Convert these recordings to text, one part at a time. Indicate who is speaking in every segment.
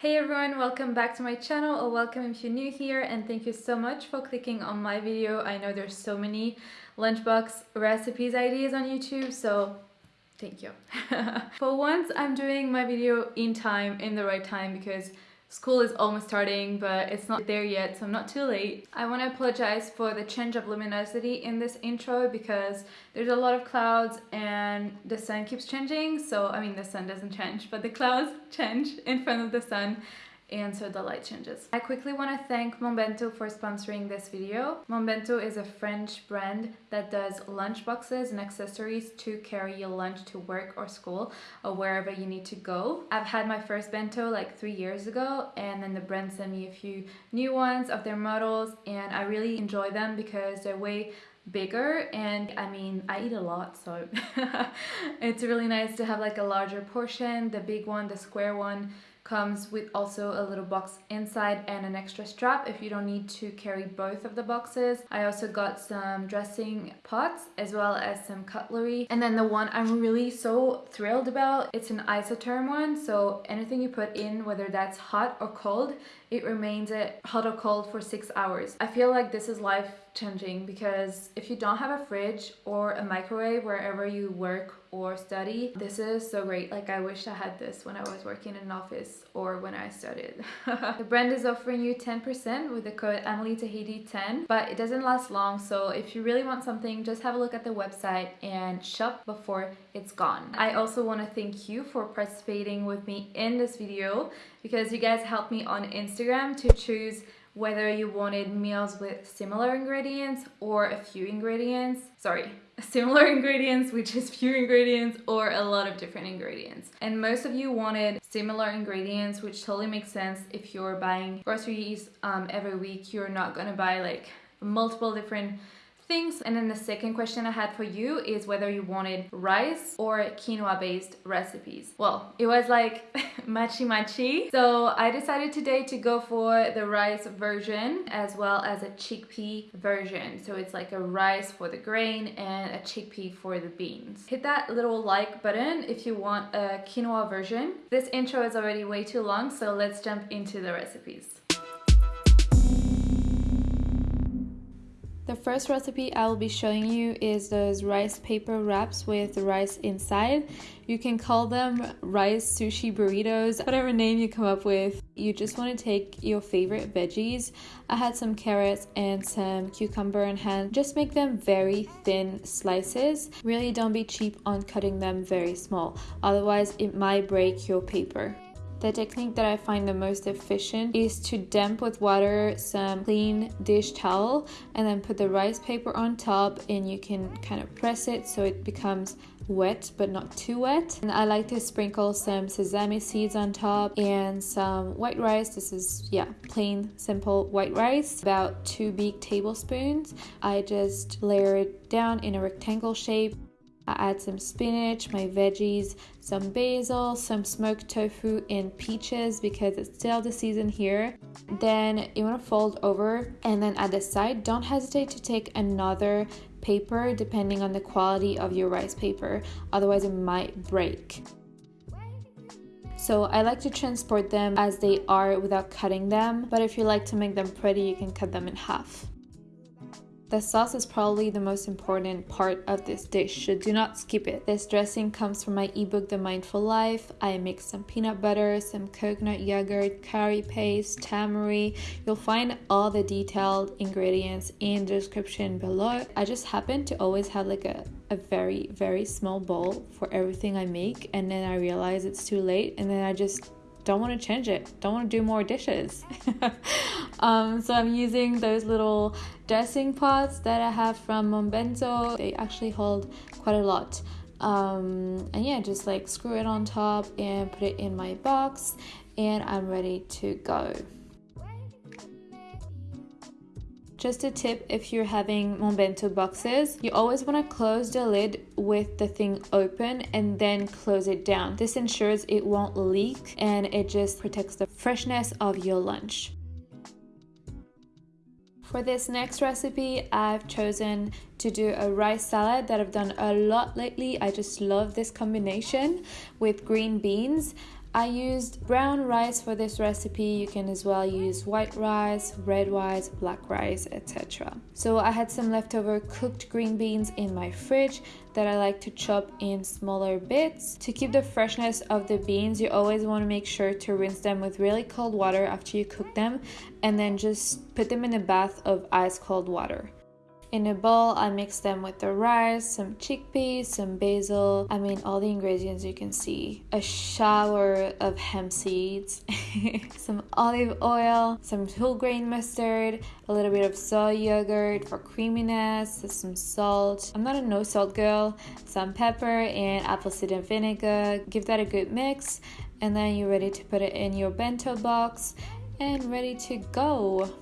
Speaker 1: Hey everyone, welcome back to my channel or welcome if you're new here and thank you so much for clicking on my video. I know there's so many lunchbox recipes ideas on YouTube, so thank you. for once, I'm doing my video in time, in the right time because School is almost starting, but it's not there yet, so I'm not too late. I want to apologize for the change of luminosity in this intro because there's a lot of clouds and the sun keeps changing. So, I mean, the sun doesn't change, but the clouds change in front of the sun and so the light changes. I quickly want to thank Monbento for sponsoring this video. Monbento is a French brand that does lunch boxes and accessories to carry your lunch to work or school or wherever you need to go. I've had my first bento like three years ago and then the brand sent me a few new ones of their models and I really enjoy them because they're way bigger and I mean I eat a lot so it's really nice to have like a larger portion the big one the square one comes with also a little box inside and an extra strap if you don't need to carry both of the boxes. I also got some dressing pots as well as some cutlery. And then the one I'm really so thrilled about, it's an isotherm one. So anything you put in, whether that's hot or cold, it remains hot or cold for six hours. I feel like this is life changing because if you don't have a fridge or a microwave wherever you work or study this is so great. Like i wish i had this when i was working in an office or when i studied. The brand is offering you 10 percent with the code emily tahiti 10 but it doesn't last long so if you really want something just have a look at the website and shop before it's gone. I also want to thank you for participating with me in this video because you guys helped me on instagram to choose whether you wanted meals with similar ingredients or a few ingredients. Sorry, similar ingredients, which is few ingredients, or a lot of different ingredients. And most of you wanted similar ingredients, which totally makes sense if you're buying groceries um, every week. You're not gonna buy like multiple different things. And then the second question I had for you is whether you wanted rice or quinoa based recipes. Well, it was like matchy matchy. So I decided today to go for the rice version as well as a chickpea version. So it's like a rice for the grain and a chickpea for the beans. Hit that little like button if you want a quinoa version. This intro is already way too long, so let's jump into the recipes. The first recipe I will be showing you is those rice paper wraps with rice inside. You can call them rice sushi burritos, whatever name you come up with. You just want to take your favorite veggies. I had some carrots and some cucumber in hand. Just make them very thin slices. Really don't be cheap on cutting them very small, otherwise it might break your paper. The technique that I find the most efficient is to damp with water some clean dish towel and then put the rice paper on top and you can kind of press it so it becomes wet but not too wet. And I like to sprinkle some sesame seeds on top and some white rice. This is yeah plain simple white rice. About two big tablespoons. I just layer it down in a rectangle shape I add some spinach, my veggies, some basil, some smoked tofu, and peaches because it's still the season here. Then you want to fold over and then at the side, don't hesitate to take another paper depending on the quality of your rice paper, otherwise it might break. So I like to transport them as they are without cutting them, but if you like to make them pretty, you can cut them in half. The sauce is probably the most important part of this dish, so do not skip it. This dressing comes from my ebook The Mindful Life. I mix some peanut butter, some coconut yogurt, curry paste, tamari. You'll find all the detailed ingredients in the description below. I just happen to always have like a, a very, very small bowl for everything I make and then I realize it's too late and then I just don't want to change it don't want to do more dishes. Um, so i'm using those little dressing pots that i have from monbento they actually hold quite a lot. Um, and yeah just like screw it on top and put it in my box and i'm ready to go just a tip if you're having Monbento boxes, you always want to close the lid with the thing open and then close it down. This ensures it won't leak and it just protects the freshness of your lunch. For this next recipe, I've chosen to do a rice salad that I've done a lot lately. I just love this combination with green beans. I used brown rice for this recipe. You can as well use white rice, red rice, black rice, etc. So I had some leftover cooked green beans in my fridge that I like to chop in smaller bits. To keep the freshness of the beans, you always want to make sure to rinse them with really cold water after you cook them and then just put them in a bath of ice cold water. In a bowl, I mix them with the rice, some chickpeas, some basil. I mean, all the ingredients you can see. A shower of hemp seeds, some olive oil, some whole grain mustard, a little bit of soy yogurt for creaminess, some salt. I'm not a no salt girl. Some pepper and apple cider vinegar. Give that a good mix, and then you're ready to put it in your bento box and ready to go.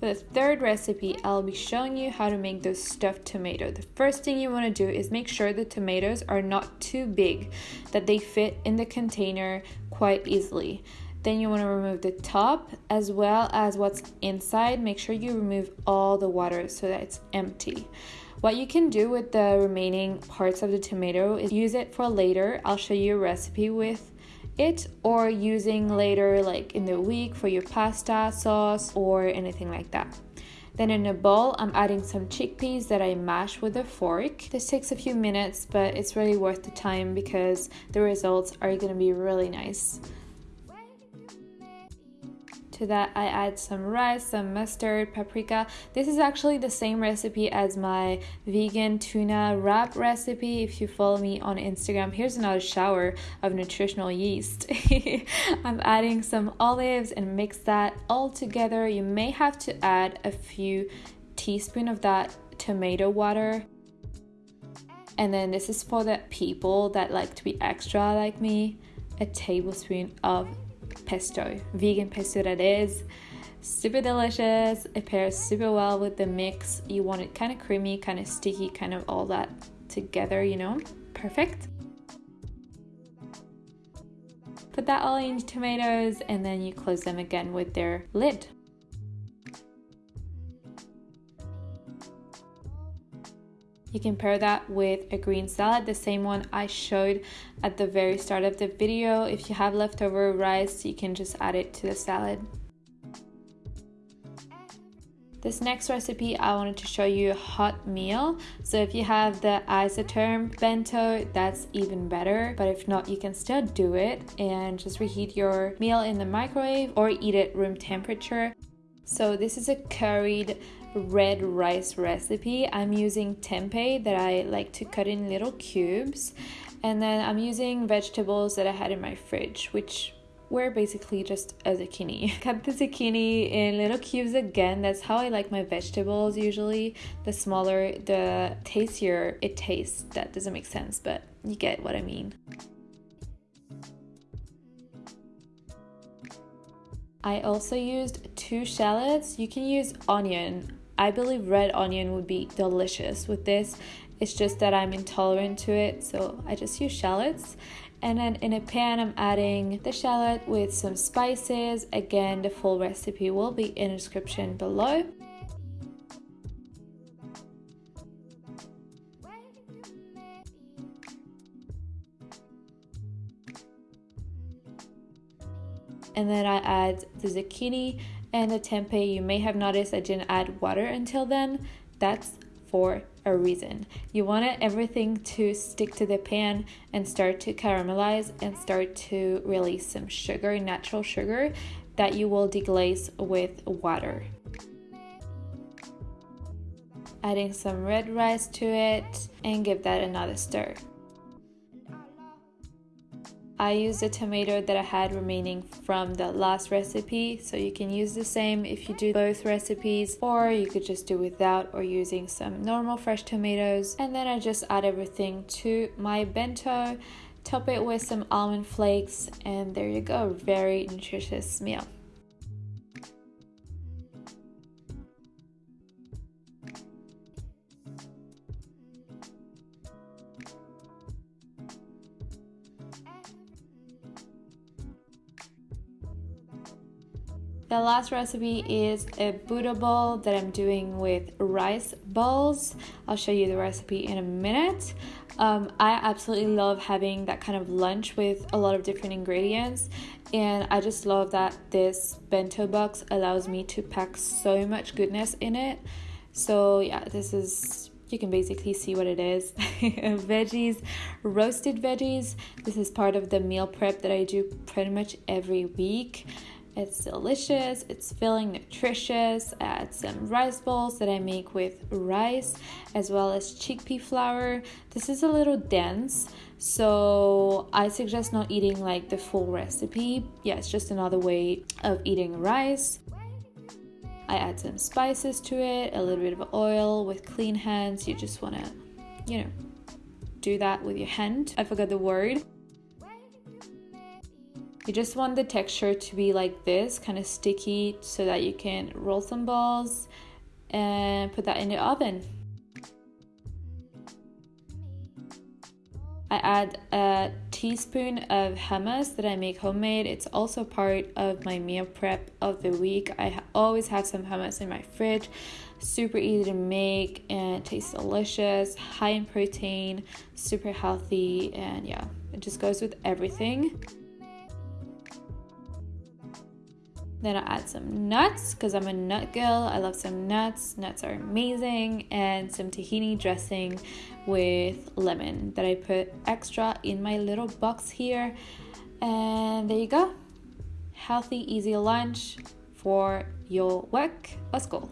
Speaker 1: For the third recipe, I'll be showing you how to make those stuffed tomato. The first thing you want to do is make sure the tomatoes are not too big, that they fit in the container quite easily. Then you want to remove the top as well as what's inside. Make sure you remove all the water so that it's empty. What you can do with the remaining parts of the tomato is use it for later. I'll show you a recipe with it or using later like in the week for your pasta sauce or anything like that. Then in a bowl, I'm adding some chickpeas that I mash with a fork. This takes a few minutes, but it's really worth the time because the results are gonna be really nice. To that I add some rice, some mustard, paprika. This is actually the same recipe as my vegan tuna wrap recipe. If you follow me on Instagram, here's another shower of nutritional yeast. I'm adding some olives and mix that all together. You may have to add a few teaspoon of that tomato water. And then this is for the people that like to be extra like me, a tablespoon of pesto, vegan pesto that is. Super delicious. It pairs super well with the mix. You want it kind of creamy, kind of sticky, kind of all that together, you know? Perfect. Put that all in tomatoes and then you close them again with their lid. You can pair that with a green salad, the same one I showed at the very start of the video. If you have leftover rice, you can just add it to the salad. This next recipe, I wanted to show you a hot meal. So if you have the isotherm bento, that's even better. But if not, you can still do it and just reheat your meal in the microwave or eat it room temperature. So this is a curried red rice recipe. I'm using tempeh that I like to cut in little cubes. And then I'm using vegetables that I had in my fridge, which were basically just a zucchini. Cut the zucchini in little cubes again. That's how I like my vegetables usually. The smaller, the tastier it tastes. That doesn't make sense, but you get what I mean. I also used two shallots. You can use onion. I believe red onion would be delicious with this. It's just that I'm intolerant to it, so I just use shallots. And then in a pan, I'm adding the shallot with some spices. Again, the full recipe will be in the description below. And then I add the zucchini and the tempeh. You may have noticed I didn't add water until then. That's for a reason. You want everything to stick to the pan and start to caramelize and start to release some sugar, natural sugar that you will deglaze with water. Adding some red rice to it and give that another stir. I used a tomato that I had remaining from the last recipe so you can use the same if you do both recipes or you could just do without or using some normal fresh tomatoes. And then I just add everything to my bento top it with some almond flakes and there you go. Very nutritious meal The last recipe is a Buddha bowl that I'm doing with rice balls. I'll show you the recipe in a minute. Um, I absolutely love having that kind of lunch with a lot of different ingredients and I just love that this bento box allows me to pack so much goodness in it. So yeah, this is you can basically see what it is veggies roasted veggies this is part of the meal prep that i do pretty much every week it's delicious, it's filling, nutritious. I add some rice balls that I make with rice as well as chickpea flour. This is a little dense, so I suggest not eating like the full recipe. Yeah, it's just another way of eating rice. I add some spices to it, a little bit of oil with clean hands. You just want to, you know, do that with your hand. I forgot the word. You just want the texture to be like this, kind of sticky, so that you can roll some balls and put that in the oven. I add a teaspoon of hummus that I make homemade. It's also part of my meal prep of the week. I always have some hummus in my fridge. Super easy to make and tastes delicious, high in protein, super healthy, and yeah, it just goes with everything. Then I add some nuts because I'm a nut girl. I love some nuts. Nuts are amazing. And some tahini dressing with lemon that I put extra in my little box here. And there you go. Healthy, easy lunch for your work or school.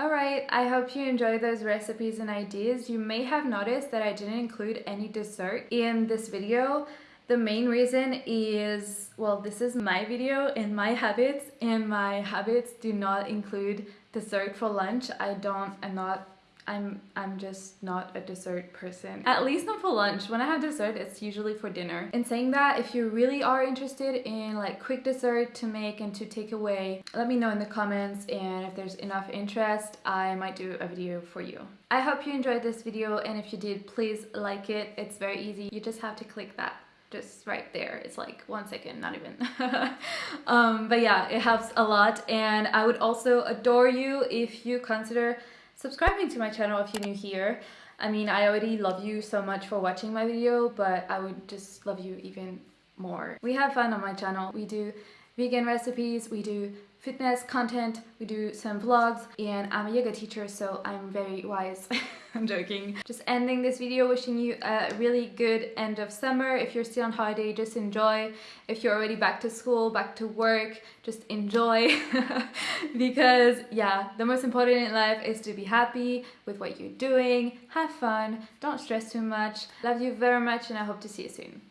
Speaker 1: Alright, I hope you enjoyed those recipes and ideas. You may have noticed that I didn't include any dessert in this video. The main reason is, well, this is my video and my habits and my habits do not include dessert for lunch. I don't, I'm not, I'm, I'm just not a dessert person. At least not for lunch. When I have dessert, it's usually for dinner. In saying that, if you really are interested in like quick dessert to make and to take away, let me know in the comments and if there's enough interest, I might do a video for you. I hope you enjoyed this video and if you did, please like it. It's very easy. You just have to click that just right there. It's like one second not even. Um, but yeah it helps a lot. And I would also adore you if you consider subscribing to my channel if you're new here. I mean I already love you so much for watching my video but I would just love you even more. We have fun on my channel. We do vegan recipes. We do fitness content we do some vlogs and I'm a yoga teacher so I'm very wise I'm joking. Just ending this video wishing you a really good end of summer. If you're still on holiday, just enjoy. If you're already back to school, back to work, just enjoy. because yeah, the most important in life is to be happy with what you're doing, have fun, don't stress too much. Love you very much and I hope to see you soon.